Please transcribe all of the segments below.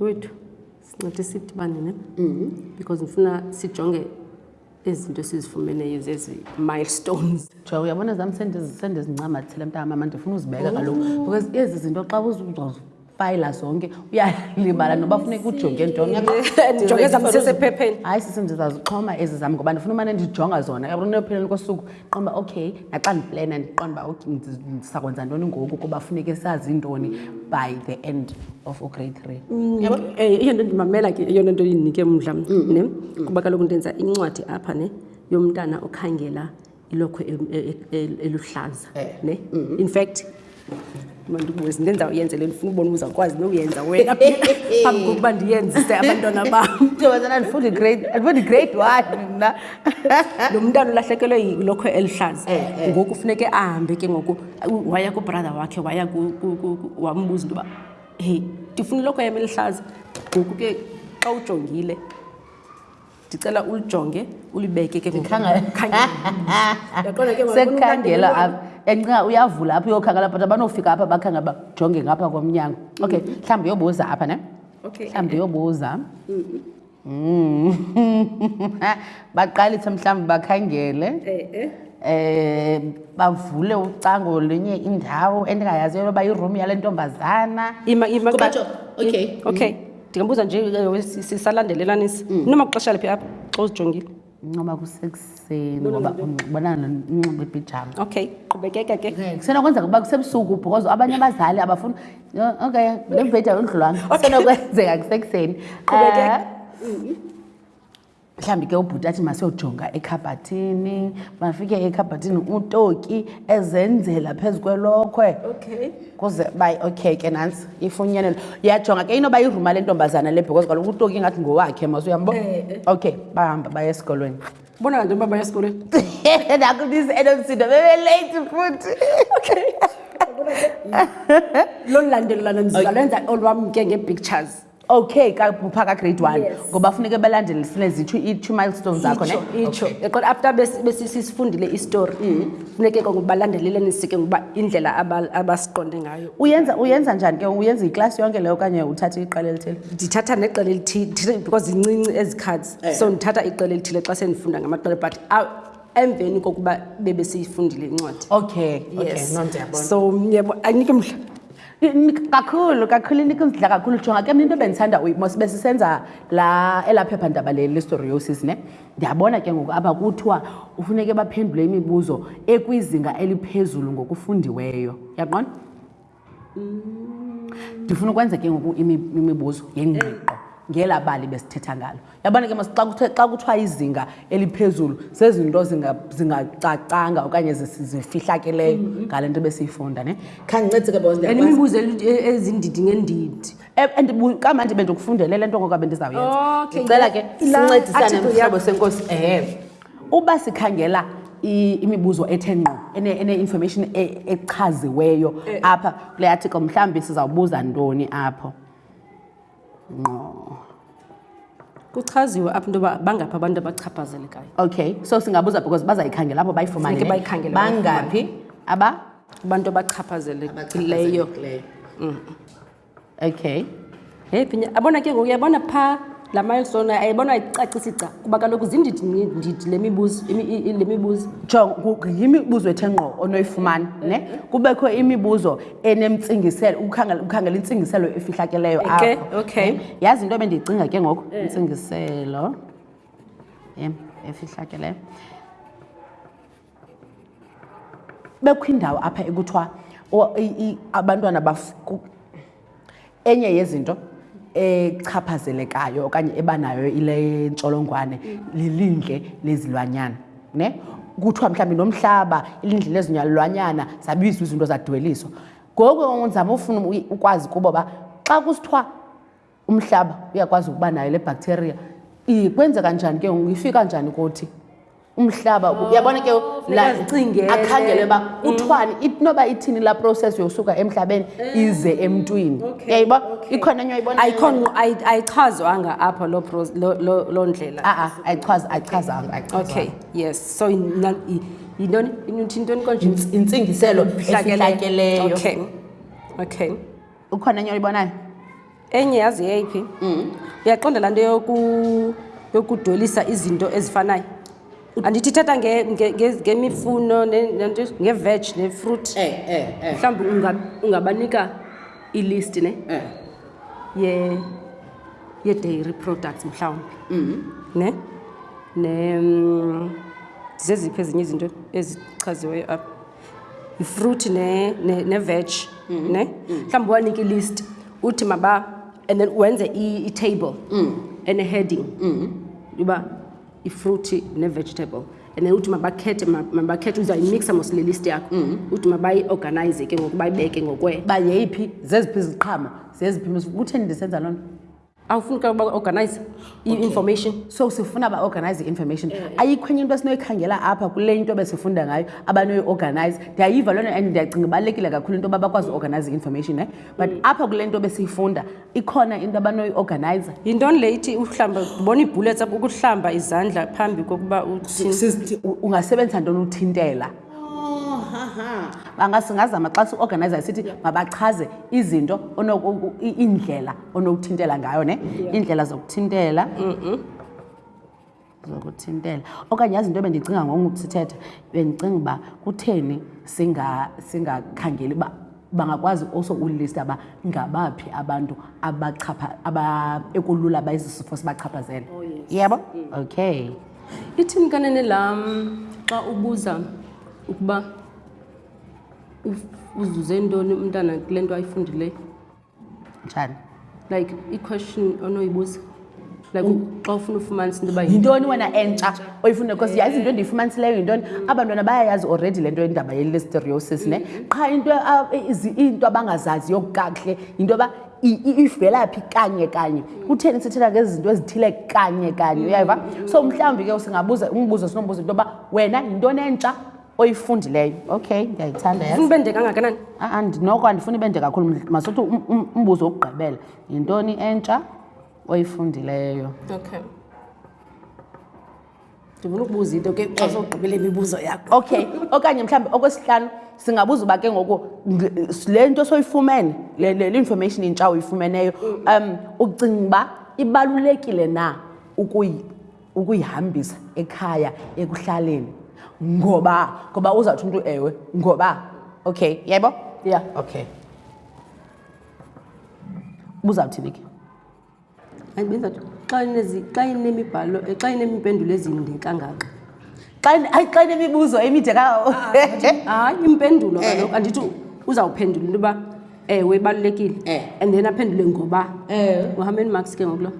wethu sincede sidibane ne mhm. because ndifuna sijonge ezi zinto esizifumeneyo zezi milestones ja uyabona zam sendizincamathile mntana mama ndifuna uzibeka kaloku because ezi zinto xa uzifayila zonke uyalibala noba funeka ujonge ntonjongezamphepheni hayi sisi ndizazixhoma ezi zam ngoba ndifuna umane ndijonga zona yabona unopheleni kosuku ndiqonda uba okay naxa ndiplena ndiqonda uba okay ndisakwenza ntoni ngoku kuba funeke sazi ntoni by the end of ugrade three mm, yabo eh, iyo nto ndimamela ke eyona nto indinike mdla mm, mm, ne kuba kaloku ndenza incwadi apha ne yomntana okhangela ilokhwe e, e, e, eluhlaza eh, ne in fact mandibuze ndenza uyenze le ndifuna ubona uzawukwazi nokuyenza wena phambi kokuba ndiyenzise abantwana bam andifundi grade one mna lo mntana ulahlekelwe yilokho elihlaza eh, eh. ngoku funeke ahambe ke ngoku waya kubrother wakhe waya wambuza into yoba hey ndifuna ilokho yam elihlaza ngoku ke xa ujongile ndicela ulijonge ulibeke ke ngokukhangelasekukhangelwa apha encinga uyavula apha uyokhangela but abanofika apha bakhanga bajonge ngapha komnyango okay mm. mhlawumbi uyobuza apha ne mhlawumbi uyobuza mm. baqalise mhlawumbi bakhangele um bavule ucango lenye indawo endingayaziyo loba yiroom yale ntombazana okay okay mm. ndingambuza nje eh, sisalandelelanisa mm. noma kuxesha liphi apha xa uzijongile ncoba kusekuseni ngoba unxibonana unxiba ibhijama okay qhubekeka ke kusenokwenzeka uba kusebusuku because abanye abazali abafuni okay le mbhedi ayondlulwanga kusenokwenzeka kusekuseni qhubekeka eh, mhlawumbi ke ubhuti athi masiyojonga ekhabhathini bafike ekhabhathini utoki ezenzela phezu kwelokhwe okay kuze bay okay ke nantsi ifunyenelo uyajonga ke inoba iruma le ntombazana le because kaloku utoki ingathi ngowakhe mas uyambo eh, eh. okay bahamba baya esikolweni bona kanti uba baya esikolweni nakubizi enomsindo bebelate futhi okay lolu landelelana ndizalenza olwam ke ngee-pictures okay kapha kagrade one yes. ngoba funeke balandele sinezitsho i-two milestone zakho ne itsho okay. kodwa after besisifundile bes, istory mm. funeke mm. ngokuba balandeleleni sike ngokuba indlela abasiqonde aba ngayo uyenza uyenza njani ke uyenza iklasi yonke leyo okanye uthatha iqela elithile ndithatha neqela elithile because zincinci ezi cards eh. so ndithatha iqela elithile xa sendifunda ngamaqela but emveni kokuba bebe siyifundile incwadi okay yes okay. no, so yebo anike mhla kakhulu kakhulu inikho ndidla kakhulu jonga ke mna into bendithanda mosibe sisenza la elaa phephandaba le listoriosis ne ndiyabona ke ngoku apha kuthiwa ufuneke baphendule imibuzo ekwizinga eliphezulu ngokufundiweyo yaqona ndifuna ukwenza ke ngoku imibuzo yengqiqo ngelaa bali besithetha ngalo yabona ke xa kuthe xa kuthiwa izinga eliphezulu zezinto zingacacanga okanye zifihlakeleyo mm-hmm. ngale nto besiyifunda ne khandincedise ke boemibuzo e-, ezindidi ngendidi e-, and kamandi bendikufundele le nto ngokuba bendizawuyenza ndicela ke sincedisane mhlobo senkosi ehe uba sikhangela imibuzo ethe ngqo ene-information e-, echaziweyo eh. apha kule article mhlawumbi sizawubuza ntoni apho ngqo kuchaziwe apha into yoba bangaphi abantu abachaphazelekayo okay so singabuza because bazayikhangela apho bayifumane bangaphi aba abantu abachaphazelekileyo mm. okay hey phinya abona ke ngoku uyabona phaa la milestone ayibona ayicacisi gca kuba kaloku zindidi ndidi le mibuzo le mibuzo jo yimibuzo ethe ngqo onoyifumana ne kubekho imibuzo enemtsingiselo ukhangela ukhangela intsingiselo efihlakeleyo okay, apho okay eh, yazi into ebendiyicinga ke ngoku eh. intsingiselo em eh, efihlakeleyo bekukho indawo apha ekuthiwa abantwana enye yezinto echaphazelekayo okanye eba nayo ile ntsholongwane lilindle lezilwanyana ne kuthiwa mhlawumbi nomhlaba ilindle lezinyalulwanyana zabizwa izinto zadweliswa ngoku ndizama ufuna ukwazi kubo uba xa kusithiwa umhlaba uyakwazi ukuba nayo le bhaktheriya kwenzeka njani ke ngoku ifika njani kuthi umhlaba oh, uyabona ke akhangele uba mm. kuthiwani noba ithini laa process yosuka emhlabeni eh, ize emntwini yayiba ikhona enye ayibonayichazwanga apho loo ndlela a-a ayichazanga okay yes so yintoni intoni konje intsingiselo ehlatyeleyo okay okay ukhona enye oyibonayo enye yazi yeyiphi mm. uyaqonda laa nto yokudwelisa izinto ezifanayo andithi ithetha ngemifuno ngeveg nefruit eh, eh, eh. mhlawumbi ungabanika ilisti ne yedairy products mhlawumbi mm-hmm. ne ne mm, zeziphi ezinye izinto ezichaziweyo apha yifruthi neveg mm-hmm. ne mm. mhlawumbi uwanike ilist uthi maba and then wenze itable mm. eneheading mm. uba ifruthi nevegetable and then uthi mabakhethe mabakhethe uzayimixa mosile list yakho mm. uthi mabayiorganize ke ngoku bayibeke ngokwe uba yeyiphi zeziphi iziqhama zeziphi kutheni ndisenza loo nto awufuni ka baorganize i-information okay. so sifuna baorganize i-information eh, eh. ayikho enye into esinoyikhangela apha kule into besifunda ngayo abanoyiorganize ndiyayiva loo nto and ndiyacinga ibalulekile kakhulu into yoba bakwazi uorganize i-information ne eh? but mm. apha kule nto besiyifunda ikhona into abanoyiorganize yintoni le ithi uhlamba ndibona iibhullets apha ukuhlamba izandla phambi kokuba ungasebenzisa ntoni uthintela bangazama xa siorganizayo sithi mabachaze izinto iindlela onokuthintela ngayo ne iindlela zokuthintela zokuthintela okanye yazi into bendicinga ngoku sithetha bendicinga uba kutheni singakhangeli uba bangakwazi also ulista uba ngabaphi abantu ekulula uba ezi sifo sibachaphazele oh, yebo mm. okay ithini kanene lam xa ubuza ukuba uzuze ntoni umntana kule nto ayifundileyo njani like iquestion onoyibuza like mm. xa ufuna ufumanisa into yintoni wena entsha oyifuna because yazi into endiyifumanisileyo yintoni abantwana bayayazi already le nto indaba yelisteriosis ne mm-hmm. qha into iinto abangazaziyo kakuhle yinto yoba ivela phi kanye kanye kutheni sithetha ngezi zinto ezithile kanye kanye uyayiva so mhlawumbi ke singabuza umbuzo sinombuzo into yoba wena yintoni entsha oyifundileyo okay ndiyayithanda ufuna ube nde kangakanani andinoko andifuni ibe nde kakhulu masuthi um, um, umbuzo wokugqibela yintoni entsha oyifundileyo okay ndifuna ukubuza into ke xa sogqibela imibuzo yakho okay okanye mhlawumbi okwesihlanu singabuza uba ke ngoku le nto soyifumene le information intsha uyifumeneyo um ucinga uba ibalulekile na ukuyi ukuyihambisa ekhaya ekuhlaleni ngoba ngoba uzawuthi umntu ewe ngoba okay yebo ya yeah. okay buzawuthini ke ayibenza xa inezi xa inemibhalo eh, xa inemimpendulo ezinde kangaka xa ayi xa inemibuzo emide ka ah, ah, hayi impendulo eh. kaloku andithi uzawuphendula into yoba ewe ibalulekile eh. and then aphendule ngoba uhambeni marks ke ngokulo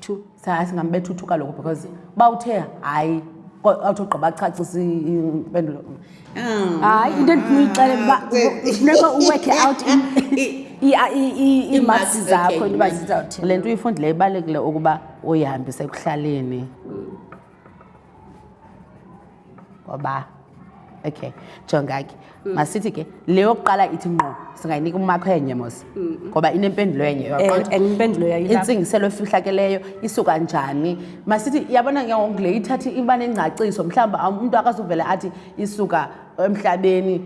two singambetha uthu kaloku because uba uthe hayi awuthi ogqiba acacisa impendulo hayi into endifuna uyixelela uba funeka uwekhe out iimarks zakho into uba zizawuthini le nto uyifundileyo ibalulekile ukuba uyihambise ekuhlaleni ngoba okay jonga ke mm. masithi ke le yokuqala ithi ngqo singayinika umakho enye mos ngoba inempendulo enye eh, intsingiselo efihlakeleyo isuka njani masithi yabona ke ngoku le ithathi iba nengcaciso mhlawumbi um, umntu akazuvele athi isuka emhlabeni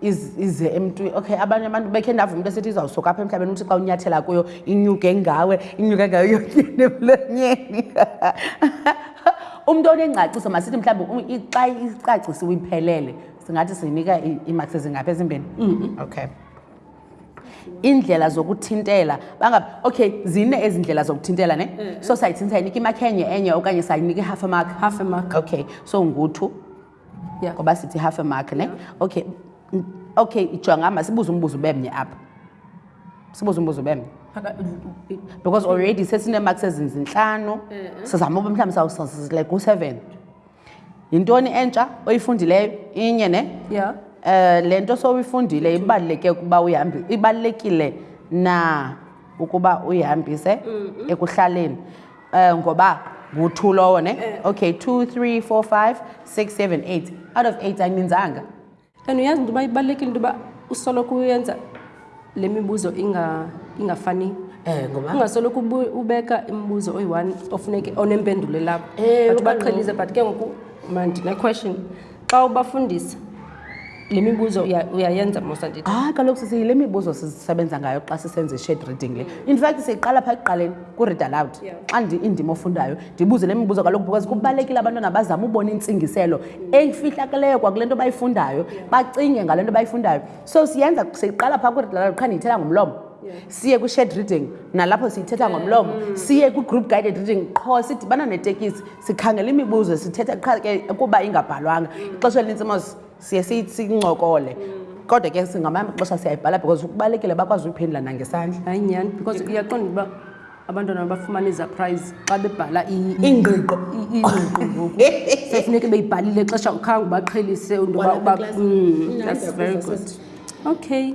ize emntwini okay abanye abantu bekhe ndava umntu esithi izawusuka apha emhlabeni uthi xa unyathela kuyo inyuke ngawe inyuke ngayo yonyeni emlonyeni umntu onengcaciso masithi mhlawumbi xa icacisiwe iphelele singathi sinika iimakisi ezingaphi ezimbini okay iindlela zokuthintela bangab okay zine ezi ndlela zokuthintela ne mm. so sayithinta inika imakhi enye enye okanye sayinika i-half amak half amak okay so nguthu yeah. ngoba sithi half a mark ne yeah. okay okay ijonga masibuze umbuzo ubemnye apha sibuze umbuzo ubemnye because already sesineemarks ezinzintlanu eh, eh. sizama uba mhlawumbi sawusazile ku-seven yintoni entsha oyifundileyo inye ne yeah. Eh, le nto sowuyifundile ibaluleke ukuba uyihambi ibalulekile na ukuba uyihambise ekuhlaleni um ngoba ngu-two lowo ne eh. okay two three four five six seven eight out of eight ayininzanga and uyazi into yoba ibalulekile into yoba usoloko uyenza le mibuzo ingafani eh, ungasoloko ubeka imibuzo oyi-one ofuneke onempendulo elapho eh, but ubaqhelise but ke ngoku mandinequestion xa ubafundisa le mibuzo uyayenza musa ndithi hayi ah, kaloku sisi yile mibuzo sisebenza ngayo xa sisenza i-shade reading le in fact siyiqala phaa ekuqaleni ku-read aloud xa indima ofundayo ndibuze le mibuzo kaloku because kubalulekile abantwana bazama ubona intsingiselo eyifihlakeleyo kwakule nto bayifundayo bacinge ngale nto bayifundayo so siyenza siyiqala phaa ku-read aloud qha ndiyithela ngomlomo siye kwi-shared reading nalapho siyithetha ngomlomo mm. siye kwi-group guided reading qho sidibana netekisi sikhangela imibuzo sithetha qha ke kuba ingabhalwanga mm. ixesha elinintsi mos siye sincokole mm. kodwa ke singamanye amaxesha siyayibhala because kubalulekile bakwazi ukuphendula nangesandla hayi nyhani because uyaqonda uba abantwana bafumana izaprize xa bebhala ingqiqo ingqiqo ngoku sefuneke beyibhalile xesha ukhange ubaqhelise into uba uba that's very good okay